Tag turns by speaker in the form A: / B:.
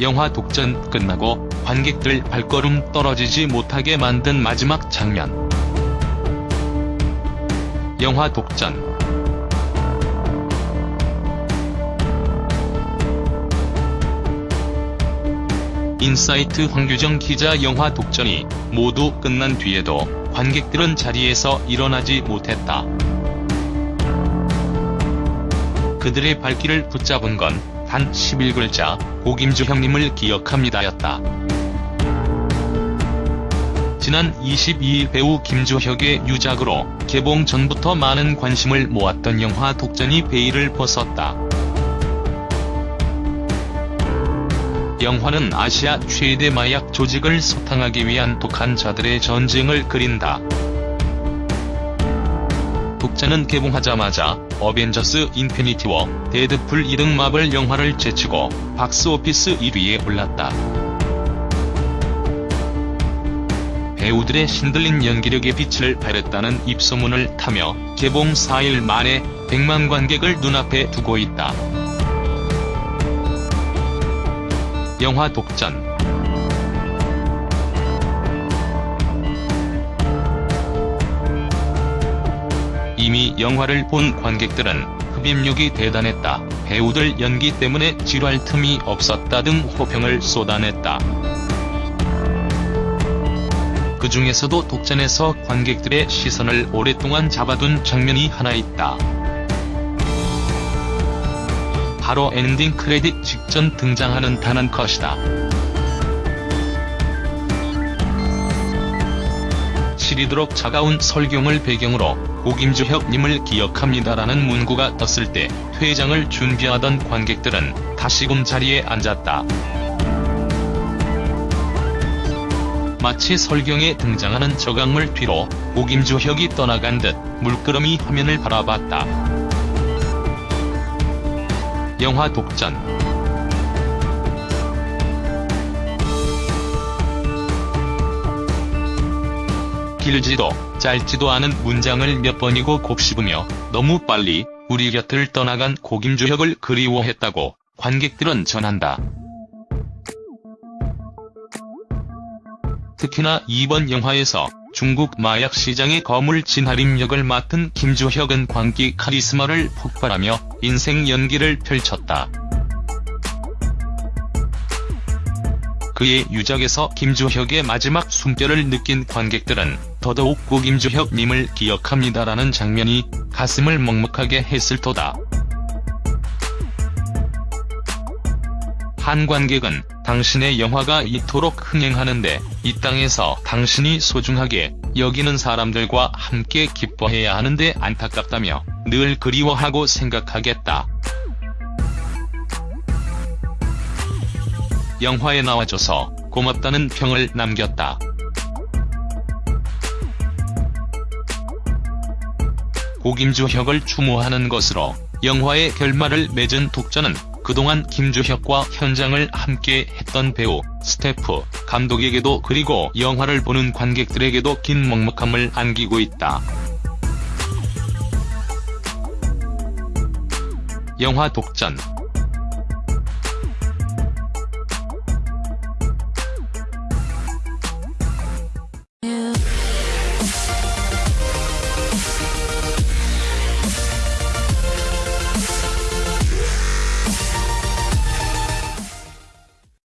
A: 영화 독전 끝나고 관객들 발걸음 떨어지지 못하게 만든 마지막 장면. 영화 독전 인사이트 황규정 기자 영화 독전이 모두 끝난 뒤에도 관객들은 자리에서 일어나지 못했다. 그들의 발길을 붙잡은 건 단 11글자 고김주 형님을 기억합니다였다. 지난 22일 배우 김주혁의 유작으로 개봉 전부터 많은 관심을 모았던 영화 독전이 베일을 벗었다. 영화는 아시아 최대 마약 조직을 소탕하기 위한 독한 자들의 전쟁을 그린다. 독전은 개봉하자마자 어벤져스 인피니티 워, 데드풀 2 등 마블 영화를 제치고 박스오피스 1위에 올랐다. 배우들의 신들린 연기력이 빛을 발했다는 입소문을 타며 개봉 4일 만에 100만 관객을 눈앞에 두고 있다. 영화 독전 이미 영화를 본 관객들은 흡입력이 대단했다, 배우들 연기 때문에 지루할 틈이 없었다 등 호평을 쏟아냈다. 그 중에서도 독전에서 관객들의 시선을 오랫동안 잡아둔 장면이 하나 있다. 바로 엔딩 크레딧 직전 등장하는 단한 컷이다. 시리도록 차가운 설경을 배경으로 고김주혁님을 기억합니다라는 문구가 떴을 때 퇴장을 준비하던 관객들은 다시금 자리에 앉았다. 마치 설경에 등장하는 저강물 뒤로 고김주혁이 떠나간 듯 물끄러미 화면을 바라봤다. 영화 독전 길지도 짧지도 않은 문장을 몇 번이고 곱씹으며 너무 빨리 우리 곁을 떠나간 고김주혁을 그리워했다고 관객들은 전한다. 특히나 이번 영화에서 중국 마약 시장의 거물 진하림 역을 맡은 김주혁은 광기 카리스마를 폭발하며 인생 연기를 펼쳤다. 그의 유작에서 김주혁의 마지막 숨결을 느낀 관객들은 더더욱 고김주혁님을 기억합니다라는 장면이 가슴을 먹먹하게 했을 터다. 한 관객은 당신의 영화가 이토록 흥행하는데 이 땅에서 당신이 소중하게 여기는 사람들과 함께 기뻐해야 하는데 안타깝다며 늘 그리워하고 생각하겠다. 영화에 나와줘서 고맙다는 평을 남겼다. 고김주혁을 추모하는 것으로 영화의 결말을 맺은 독전은 그동안 김주혁과 현장을 함께 했던 배우, 스태프, 감독에게도 그리고 영화를 보는 관객들에게도 긴 먹먹함을 안기고 있다. 영화 독전